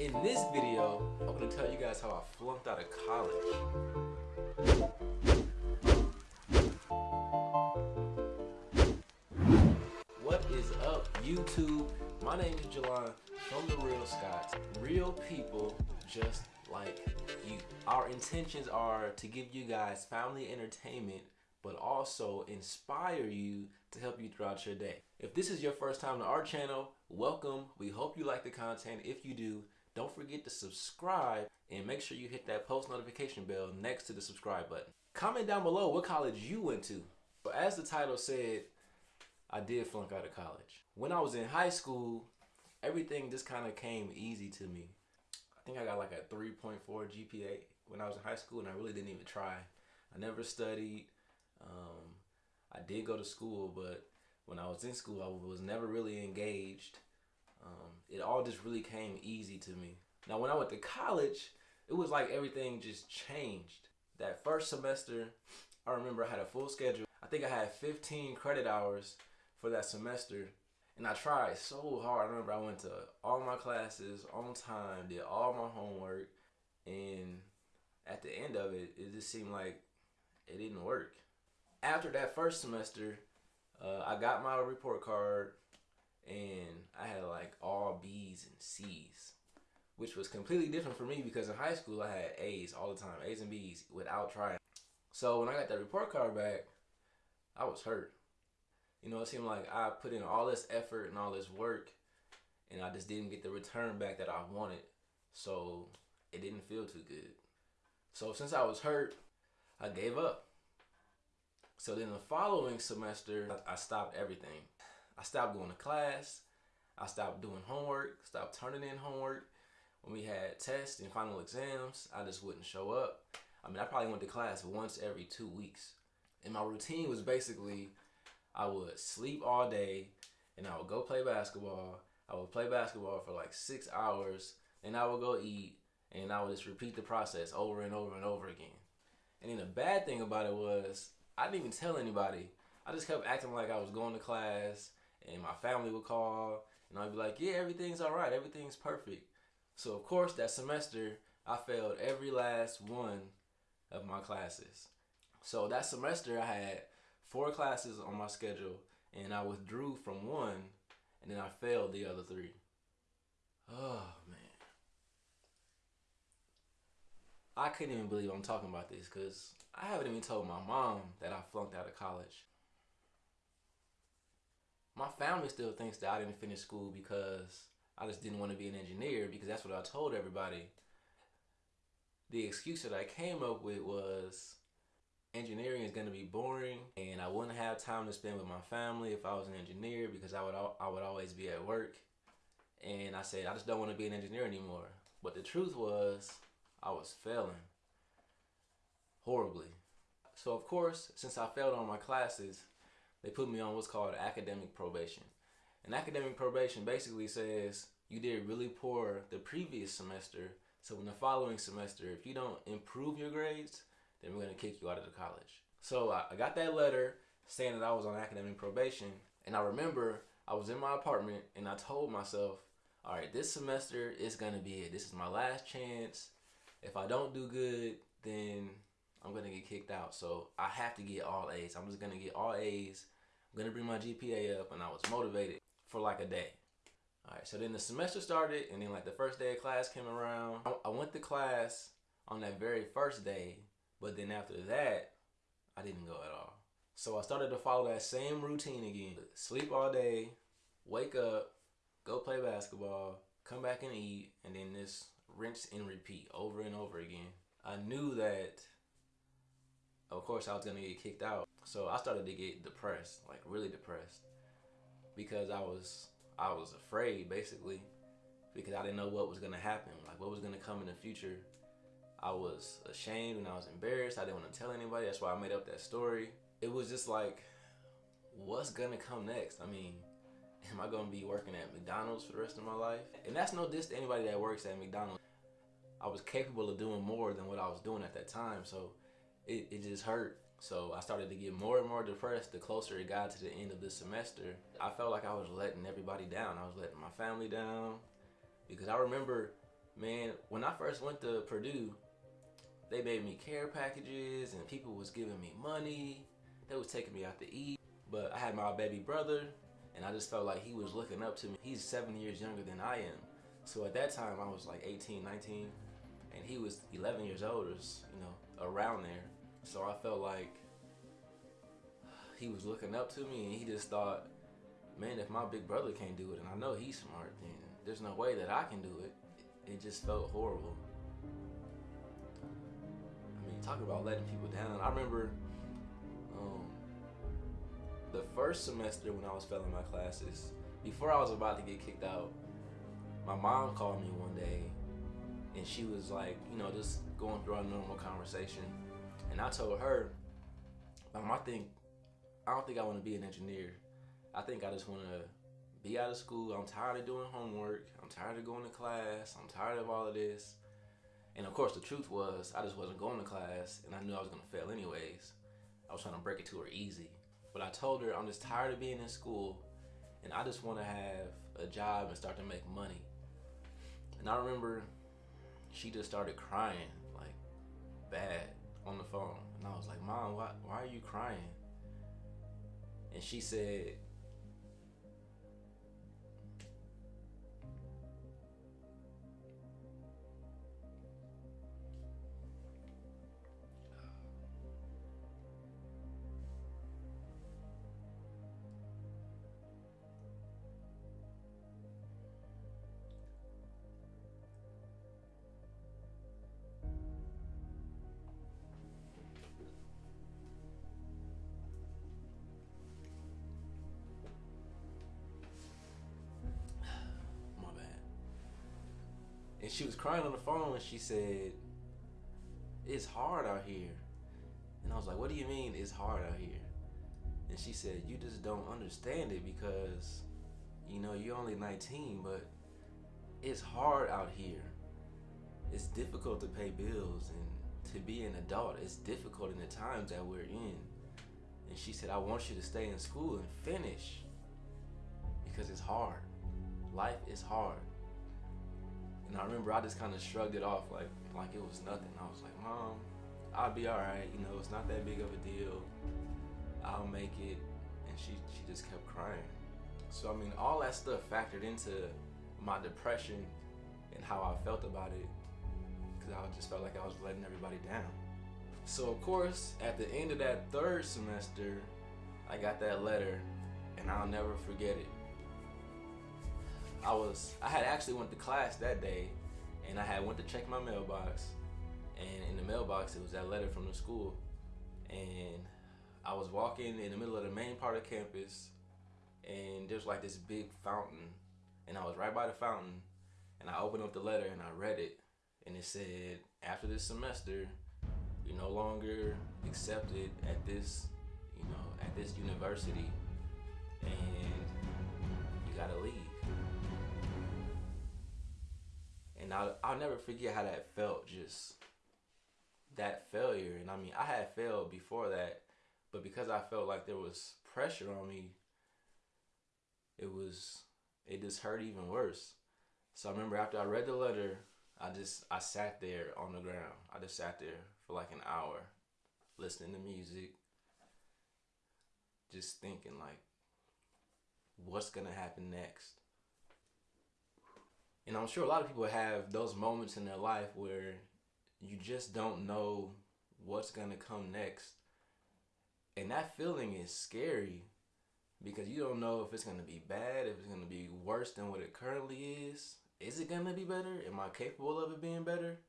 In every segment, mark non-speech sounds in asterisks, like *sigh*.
In this video, I'm gonna tell you guys how I flunked out of college. What is up, YouTube? My name is Jelon from The Real Scotts. Real people just like you. Our intentions are to give you guys family entertainment, but also inspire you to help you throughout your day. If this is your first time to our channel, welcome. We hope you like the content. If you do, don't forget to subscribe and make sure you hit that post notification bell next to the subscribe button. Comment down below what college you went to. But as the title said, I did flunk out of college. When I was in high school, everything just kind of came easy to me. I think I got like a 3.4 GPA when I was in high school and I really didn't even try. I never studied. Um, I did go to school, but when I was in school, I was never really engaged. Um, it all just really came easy to me. Now, when I went to college, it was like everything just changed. That first semester, I remember I had a full schedule. I think I had 15 credit hours for that semester. And I tried so hard. I remember I went to all my classes on time, did all my homework. And at the end of it, it just seemed like it didn't work. After that first semester, uh, I got my report card and I had like all B's and C's, which was completely different for me because in high school I had A's all the time, A's and B's without trying. So when I got that report card back, I was hurt. You know, it seemed like I put in all this effort and all this work and I just didn't get the return back that I wanted. So it didn't feel too good. So since I was hurt, I gave up. So then the following semester, I stopped everything. I stopped going to class. I stopped doing homework, stopped turning in homework. When we had tests and final exams, I just wouldn't show up. I mean, I probably went to class once every two weeks. And my routine was basically I would sleep all day and I would go play basketball. I would play basketball for like six hours and I would go eat and I would just repeat the process over and over and over again. And then the bad thing about it was I didn't even tell anybody. I just kept acting like I was going to class and my family would call and I'd be like, yeah, everything's all right. Everything's perfect. So of course that semester I failed every last one of my classes. So that semester I had four classes on my schedule and I withdrew from one and then I failed the other three. Oh man. I couldn't even believe I'm talking about this because I haven't even told my mom that I flunked out of college. My family still thinks that I didn't finish school because I just didn't want to be an engineer because that's what I told everybody. The excuse that I came up with was engineering is going to be boring and I wouldn't have time to spend with my family if I was an engineer because I would I would always be at work. And I said I just don't want to be an engineer anymore. But the truth was I was failing horribly. So of course, since I failed on my classes, they put me on what's called academic probation. And academic probation basically says you did really poor the previous semester. So in the following semester, if you don't improve your grades, then we're gonna kick you out of the college. So I got that letter saying that I was on academic probation. And I remember I was in my apartment and I told myself, all right, this semester is gonna be it. This is my last chance. If I don't do good, then I'm gonna get kicked out. So I have to get all A's. I'm just gonna get all A's. I'm gonna bring my GPA up and I was motivated for like a day. All right, so then the semester started and then like the first day of class came around. I went to class on that very first day, but then after that, I didn't go at all. So I started to follow that same routine again. Sleep all day, wake up, go play basketball, come back and eat, and then this rinse and repeat over and over again. I knew that of course I was gonna get kicked out. So I started to get depressed, like really depressed. Because I was I was afraid basically. Because I didn't know what was gonna happen, like what was gonna come in the future. I was ashamed and I was embarrassed. I didn't want to tell anybody. That's why I made up that story. It was just like, what's gonna come next? I mean, *laughs* am I gonna be working at McDonald's for the rest of my life? And that's no diss to anybody that works at McDonald's. I was capable of doing more than what I was doing at that time. So it, it just hurt. So I started to get more and more depressed the closer it got to the end of the semester. I felt like I was letting everybody down. I was letting my family down because I remember Man, when I first went to Purdue, they made me care packages and people was giving me money. They was taking me out to eat. But I had my baby brother and I just felt like he was looking up to me. He's seven years younger than I am. So at that time I was like 18, 19 and he was 11 years older, you know, around there. So I felt like he was looking up to me and he just thought, man, if my big brother can't do it and I know he's smart, then there's no way that I can do it. It just felt horrible. I mean, talk about letting people down. I remember um, the first semester when I was failing my classes, before I was about to get kicked out, my mom called me one day and she was like, you know, just going through our normal conversation. And I told her, Mom, I think, I don't think I want to be an engineer. I think I just want to be out of school. I'm tired of doing homework. I'm tired of going to class. I'm tired of all of this. And of course, the truth was, I just wasn't going to class, and I knew I was going to fail anyways. I was trying to break it to her easy. But I told her I'm just tired of being in school, and I just want to have a job and start to make money. And I remember she just started crying, like bad, on the phone. And I was like, Mom, why, why are you crying? And she said, And she was crying on the phone and she said, It's hard out here. And I was like, What do you mean it's hard out here? And she said, You just don't understand it because, you know, you're only 19, but it's hard out here. It's difficult to pay bills and to be an adult. It's difficult in the times that we're in. And she said, I want you to stay in school and finish because it's hard. Life is hard. And I remember I just kind of shrugged it off like like it was nothing. I was like, Mom, I'll be all right. You know, it's not that big of a deal. I'll make it. And she she just kept crying. So I mean, all that stuff factored into my depression and how I felt about it because I just felt like I was letting everybody down. So of course, at the end of that third semester, I got that letter, and I'll never forget it. I was I had actually went to class that day, and I had went to check my mailbox, and in the mailbox it was that letter from the school, and I was walking in the middle of the main part of campus, and there's like this big fountain, and I was right by the fountain, and I opened up the letter and I read it, and it said after this semester, you're no longer accepted at this, you know, at this university, and you gotta leave and I'll, I'll never forget how that felt just that failure. And i mean i had failed before that but because i felt like there was pressure on me it was it just hurt even worse. So i remember after i read the letter i just i sat there on the ground. I just sat there for like an hour listening to music just thinking like what's gonna happen next and I'm sure a lot of people have those moments in their life where you just don't know what's going to come next. And that feeling is scary because you don't know if it's going to be bad, if it's going to be worse than what it currently is. Is it going to be better? Am I capable of it being better?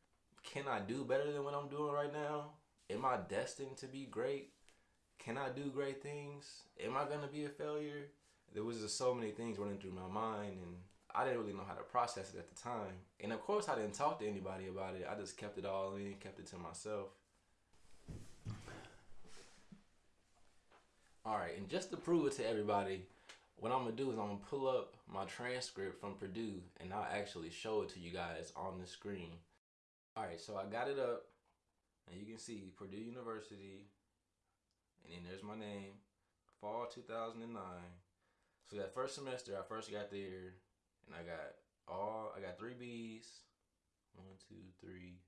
Can I do better than what I'm doing right now? Am I destined to be great? Can I do great things? Am I going to be a failure? There was just so many things running through my mind and I didn't really know how to process it at the time. And of course, I didn't talk to anybody about it. I just kept it all in, kept it to myself. All right, and just to prove it to everybody, what I'm gonna do is I'm gonna pull up my transcript from Purdue and I'll actually show it to you guys on the screen. All right, so I got it up and you can see Purdue University and then there's my name, fall 2009. So that first semester, I first got there and I got all I got three B's, one, two, three,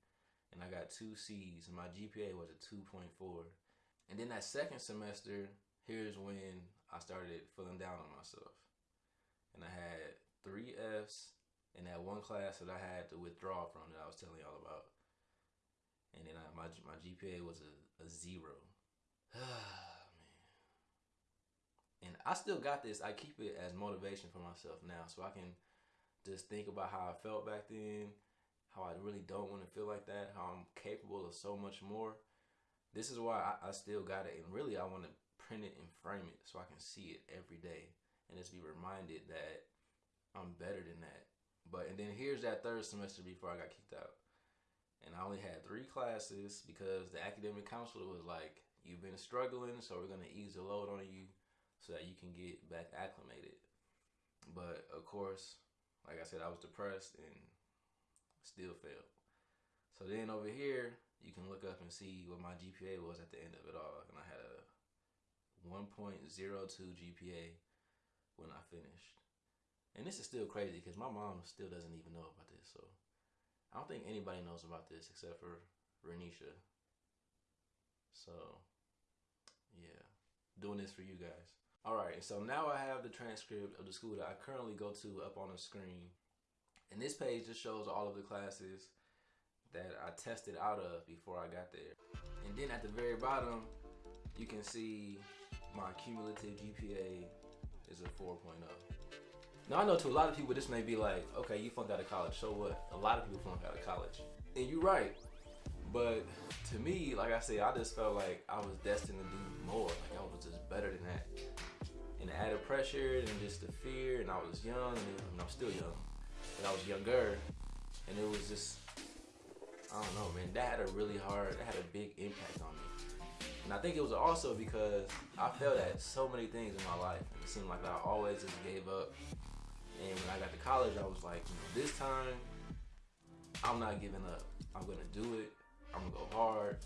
and I got two C's, and my GPA was a 2.4. And then that second semester, here's when I started feeling down on myself. And I had three F's in that one class that I had to withdraw from that I was telling y'all about. And then I, my my GPA was a, a zero. *sighs* and I still got this. I keep it as motivation for myself now, so I can just think about how I felt back then, how I really don't want to feel like that, how I'm capable of so much more. This is why I, I still got it, and really I want to print it and frame it so I can see it every day and just be reminded that I'm better than that. But and then here's that third semester before I got kicked out. And I only had three classes because the academic counselor was like, You've been struggling, so we're gonna ease the load on you so that you can get back acclimated. But of course, like I said, I was depressed and still failed. So then over here, you can look up and see what my GPA was at the end of it all. And I had a 1.02 GPA when I finished. And this is still crazy because my mom still doesn't even know about this. So I don't think anybody knows about this except for Renisha. So yeah, doing this for you guys. All right, so now I have the transcript of the school that I currently go to up on the screen. And this page just shows all of the classes that I tested out of before I got there. And then at the very bottom, you can see my cumulative GPA is a 4.0. Now I know to a lot of people this may be like, okay, you flunked out of college, so what? A lot of people flunk out of college. And you're right. But to me, like I said, I just felt like I was destined to do more. Like I was just better than that. And the added pressure and just the fear, and I was young, and I'm still young, but I was younger, and it was just, I don't know, man. That had a really hard, that had a big impact on me. And I think it was also because I failed at so many things in my life. And it seemed like I always just gave up. And when I got to college, I was like, you know, this time, I'm not giving up. I'm gonna do it. I'm gonna go hard.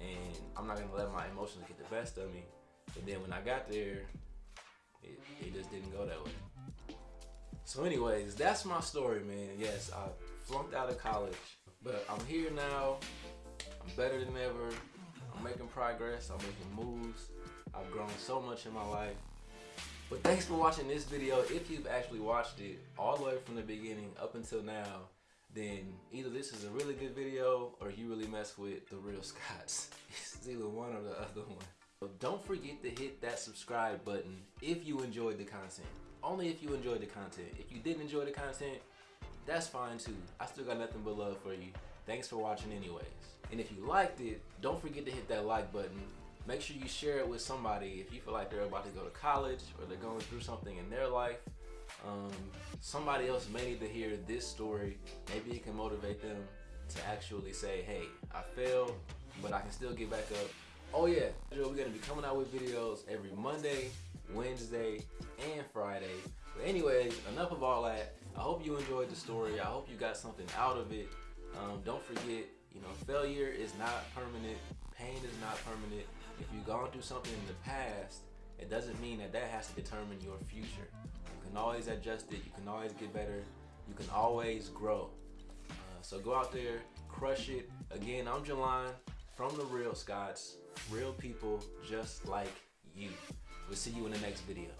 And I'm not gonna let my emotions get the best of me. And then when I got there, it, it just didn't go that way. So anyways, that's my story, man. Yes, I flunked out of college, but I'm here now. I'm better than ever. I'm making progress. I'm making moves. I've grown so much in my life. But thanks for watching this video. If you've actually watched it all the way from the beginning up until now, then either this is a really good video or you really mess with the real Scotts. *laughs* It's either one or the other one. Don't forget to hit that subscribe button if you enjoyed the content. Only if you enjoyed the content. If you didn't enjoy the content, that's fine too. I still got nothing but love for you. Thanks for watching anyways. And if you liked it, don't forget to hit that like button. Make sure you share it with somebody if you feel like they're about to go to college or they're going through something in their life. Um, somebody else may need to hear this story. Maybe it can motivate them to actually say, hey, I failed, but I can still get back up. Oh yeah, we're gonna be coming out with videos every Monday, Wednesday, and Friday. But anyways, enough of all that. I hope you enjoyed the story. I hope you got something out of it. Um, don't forget, you know, failure is not permanent. Pain is not permanent. If you've gone through something in the past, it doesn't mean that that has to determine your future. You can always adjust it. You can always get better. You can always grow. Uh, so go out there, crush it. Again, I'm Jelon from The Real Scotts. Real people just like you. We'll see you in the next video.